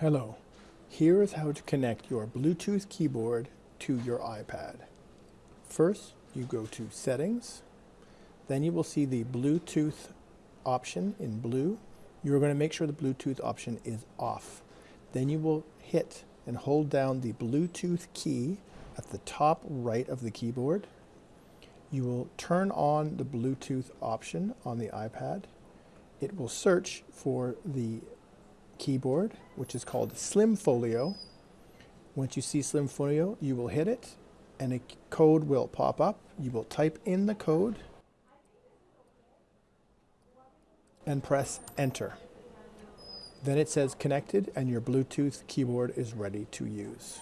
Hello. Here is how to connect your Bluetooth keyboard to your iPad. First, you go to Settings. Then you will see the Bluetooth option in blue. You're going to make sure the Bluetooth option is off. Then you will hit and hold down the Bluetooth key at the top right of the keyboard. You will turn on the Bluetooth option on the iPad. It will search for the keyboard, which is called Slim Folio. Once you see Slim Folio, you will hit it and a code will pop up. You will type in the code and press enter. Then it says connected and your Bluetooth keyboard is ready to use.